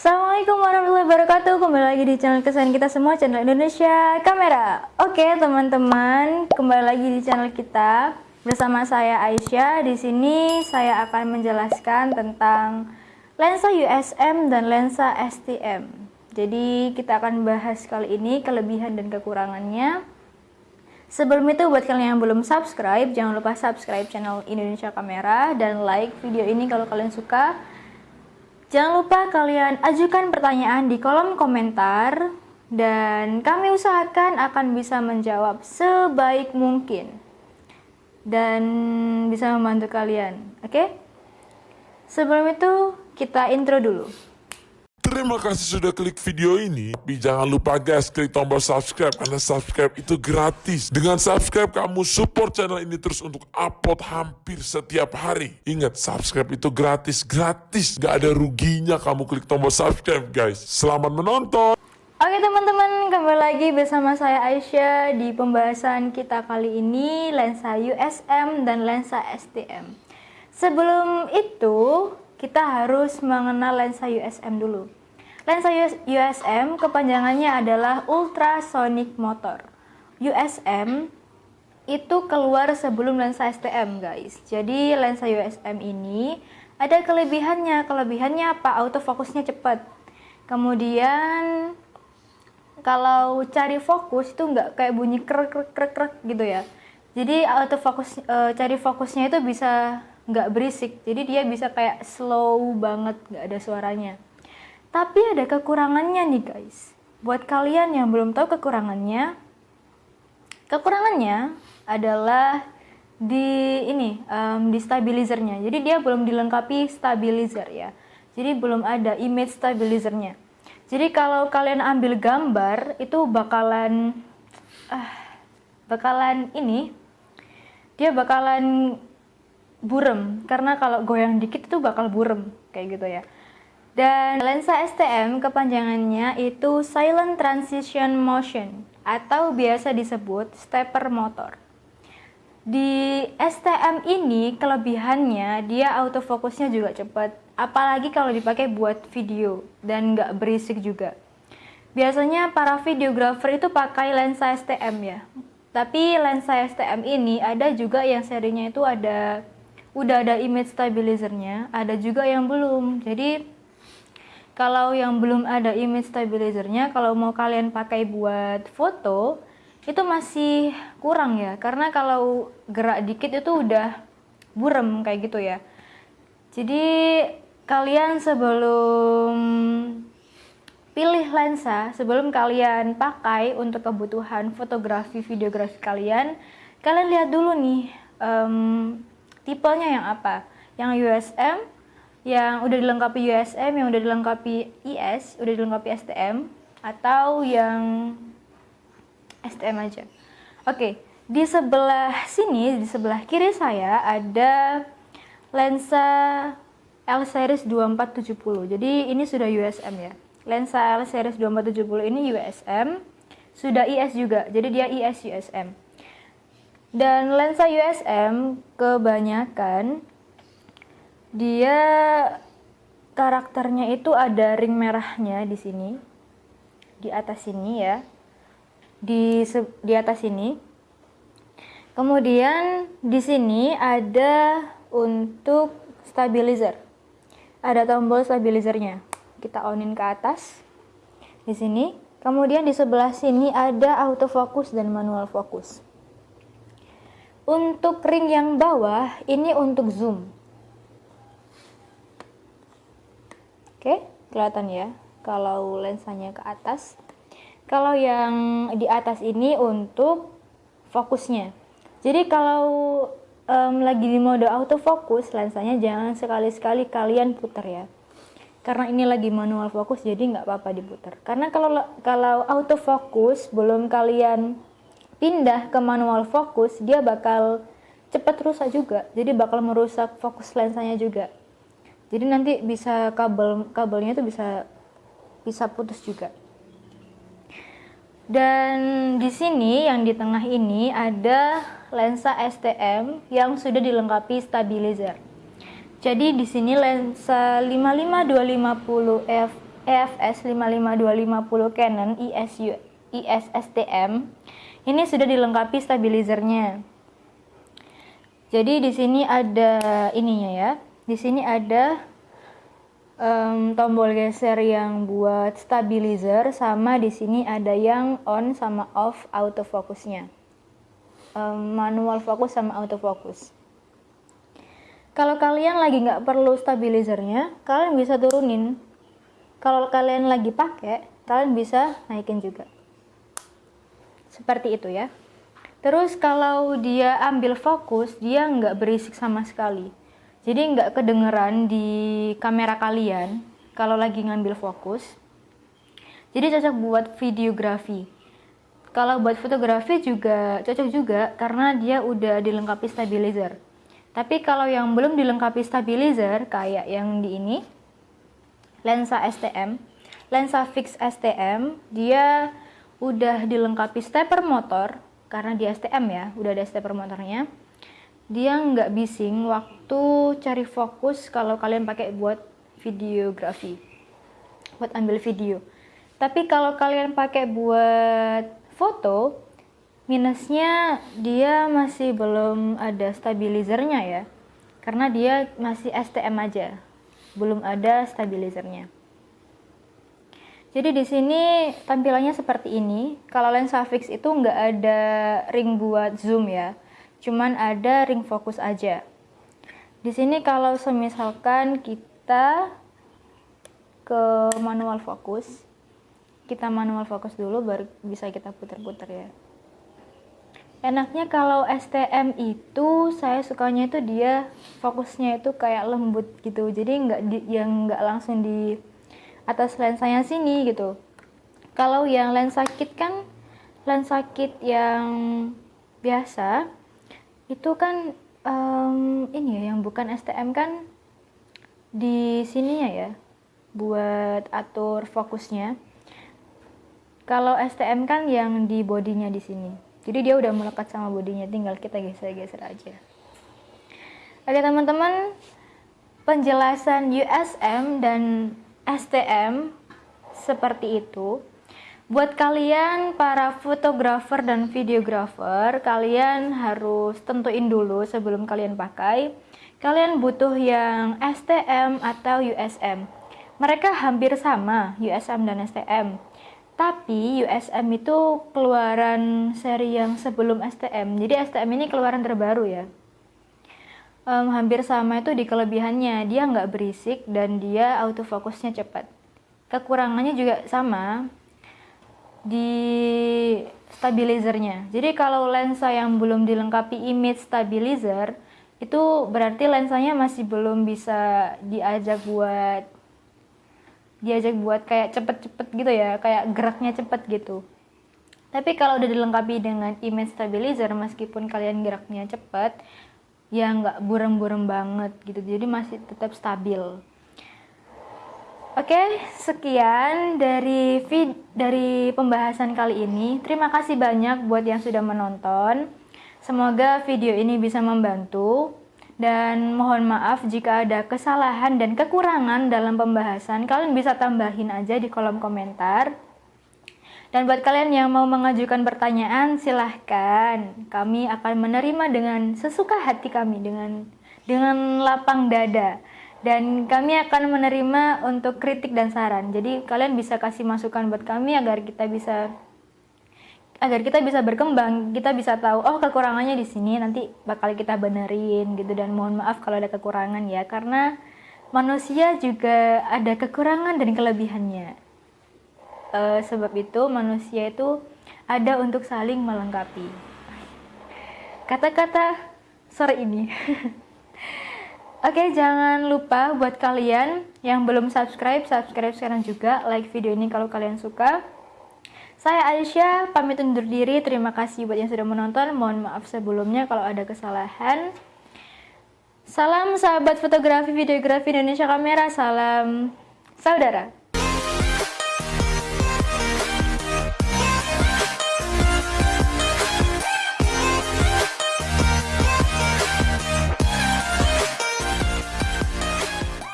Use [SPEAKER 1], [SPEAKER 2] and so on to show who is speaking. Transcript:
[SPEAKER 1] Assalamualaikum warahmatullahi wabarakatuh. Kembali lagi di channel kesayangan kita semua Channel Indonesia Kamera. Oke teman-teman Kembali lagi di channel kita Bersama saya Aisyah. Di sini saya akan menjelaskan tentang Lensa USM dan lensa STM Jadi kita akan bahas kali ini Kelebihan dan kekurangannya. Sebelum itu buat kalian yang belum subscribe Jangan lupa subscribe channel Indonesia Kamera Dan like video ini kalau kalian suka Jangan lupa kalian ajukan pertanyaan di kolom komentar dan kami usahakan akan bisa menjawab sebaik mungkin dan bisa membantu kalian. Oke? Okay? Sebelum itu kita intro dulu.
[SPEAKER 2] Terima kasih sudah klik video ini. Tapi jangan lupa guys, klik tombol subscribe karena subscribe itu gratis. Dengan subscribe kamu support channel ini terus untuk upload hampir setiap hari. Ingat, subscribe itu gratis, gratis. Gak ada ruginya kamu klik tombol subscribe guys. Selamat menonton.
[SPEAKER 1] Oke teman-teman, kembali lagi bersama saya Aisyah di pembahasan kita kali ini lensa USM dan lensa STM. Sebelum itu, kita harus mengenal lensa USM dulu. Lensa USM kepanjangannya adalah ultrasonic motor. USM itu keluar sebelum lensa STM guys. Jadi lensa USM ini ada kelebihannya. Kelebihannya apa? Autofokusnya cepat. Kemudian kalau cari fokus itu nggak kayak bunyi krek krek krek gitu ya. Jadi autofokus e, cari fokusnya itu bisa nggak berisik jadi dia bisa kayak slow banget nggak ada suaranya tapi ada kekurangannya nih guys. Buat kalian yang belum tahu kekurangannya kekurangannya adalah di ini um, di stabilizernya. Jadi dia belum dilengkapi stabilizer ya. Jadi belum ada image stabilizernya. Jadi kalau kalian ambil gambar itu bakalan uh, bakalan ini dia bakalan burem. Karena kalau goyang dikit itu bakal burem kayak gitu ya dan lensa STM kepanjangannya itu silent transition motion atau biasa disebut stepper motor. Di STM ini kelebihannya dia autofokusnya juga cepat apalagi kalau dipakai buat video dan nggak berisik juga. Biasanya para videografer itu pakai lensa STM ya. Tapi lensa STM ini ada juga yang serinya itu ada udah ada image stabilizernya, ada juga yang belum. Jadi kalau yang belum ada image stabilizernya, kalau mau kalian pakai buat foto, itu masih kurang ya. Karena kalau gerak dikit itu udah burem kayak gitu ya. Jadi kalian sebelum pilih lensa, sebelum kalian pakai untuk kebutuhan fotografi, videografi kalian, kalian lihat dulu nih um, tipenya yang apa yang USM yang udah dilengkapi USM yang udah dilengkapi IS udah dilengkapi STM atau yang STM aja. Oke di sebelah sini di sebelah kiri saya ada lensa L series 2470 jadi ini sudah USM ya. Lensa L series 2470 ini USM sudah IS juga. Jadi dia IS USM dan lensa USM kebanyakan dia karakternya itu ada ring merahnya di sini. Di atas sini ya. Di di atas sini. Kemudian di sini ada untuk stabilizer. Ada tombol stabilizernya. Kita onin ke atas. Di sini. Kemudian di sebelah sini ada autofocus dan manual fokus. Untuk ring yang bawah, ini untuk zoom. Oke, kelihatan ya. Kalau lensanya ke atas. Kalau yang di atas ini untuk fokusnya. Jadi kalau um, lagi di mode autofocus, lensanya jangan sekali-sekali kalian putar ya. Karena ini lagi manual fokus, jadi nggak apa-apa diputar. Karena kalau kalau autofocus belum kalian pindah ke manual fokus, dia bakal cepat rusak juga. Jadi bakal merusak fokus lensanya juga. Jadi nanti bisa kabel kabelnya itu bisa bisa putus juga. Dan di sini yang di tengah ini ada lensa STM yang sudah dilengkapi stabilizer. Jadi di sini lensa 55250 f EFS 55250 Canon ISU ISSTM ini sudah dilengkapi stabilizernya. Jadi di sini ada ininya ya. Di sini ada um, tombol geser yang buat stabilizer sama di sini ada yang on sama off autofocusnya. Um, manual fokus sama autofocus. Kalau kalian lagi nggak perlu stabilizernya, kalian bisa turunin. Kalau kalian lagi pakai, kalian bisa naikin juga. Seperti itu ya. Terus kalau dia ambil fokus, dia nggak berisik sama sekali. Jadi nggak kedengeran di kamera kalian kalau lagi ngambil fokus. Jadi cocok buat videografi. Kalau buat fotografi juga cocok juga karena dia udah dilengkapi stabilizer. Tapi kalau yang belum dilengkapi stabilizer kayak yang di ini, lensa STM, lensa fix STM, dia udah dilengkapi stepper motor karena di STM ya udah ada stepper motornya dia nggak bising waktu cari fokus kalau kalian pakai buat videografi buat ambil video. Tapi kalau kalian pakai buat foto minusnya dia masih belum ada stabilizernya ya. Karena dia masih STM aja belum ada stabilizernya. Jadi di sini tampilannya seperti ini. Kalau lensa fix itu nggak ada ring buat zoom ya, cuman ada ring fokus aja. Di sini kalau semisalkan kita ke manual fokus, kita manual fokus dulu baru bisa kita putar-putar ya. Enaknya kalau STM itu saya sukanya itu dia fokusnya itu kayak lembut gitu, jadi nggak yang nggak langsung di atas lensanya sini gitu kalau yang lensa kit kan lensa kit yang biasa itu kan um, ini ya yang bukan STM kan di sininya ya buat atur fokusnya. Kalau STM kan yang di bodinya di sini. Jadi dia udah melekat sama bodinya tinggal kita geser-geser aja. Oke teman-teman penjelasan USM dan STM seperti itu. Buat kalian para fotografer dan videografer, kalian harus tentuin dulu sebelum kalian pakai. Kalian butuh yang STM atau USM. Mereka hampir sama, USM dan STM. Tapi USM itu keluaran seri yang sebelum STM. Jadi STM ini keluaran terbaru ya um, hampir sama itu di kelebihannya dia nggak berisik dan dia autofokusnya cepat kekurangannya juga sama di stabilizernya. Jadi kalau lensa yang belum dilengkapi image stabilizer itu berarti lensanya masih belum bisa diajak buat diajak buat kayak cepet-cepet gitu ya kayak geraknya cepet gitu. Tapi kalau udah dilengkapi dengan image stabilizer meskipun kalian geraknya cepet ya nggak burem-burem banget gitu. Jadi masih tetap stabil oke sekian dari vid dari pembahasan kali ini. Terima kasih banyak buat yang sudah menonton. Semoga video ini bisa membantu. Dan mohon maaf jika ada kesalahan dan kekurangan dalam pembahasan. Kalian bisa tambahin aja di kolom komentar. Dan buat kalian yang mau mengajukan pertanyaan, silahkan. Kami akan menerima dengan sesuka hati kami, dengan dengan lapang dada. Dan kami akan menerima untuk kritik dan saran. Jadi kalian bisa kasih masukan buat kami agar kita bisa agar kita bisa berkembang, kita bisa tahu oh kekurangannya di sini nanti bakal kita benerin gitu dan mohon maaf kalau ada kekurangan ya karena manusia juga ada kekurangan dan kelebihannya uh, sebab itu manusia itu ada untuk saling melengkapi. Kata-kata sore ini. Oke, jangan lupa buat kalian yang belum subscribe, subscribe sekarang juga. Like video ini kalau kalian suka. Saya Aisyah, pamit undur diri. Terima kasih buat yang sudah menonton. Mohon maaf sebelumnya kalau ada kesalahan. Salam sahabat fotografi, videografi Indonesia Kamera. Salam saudara.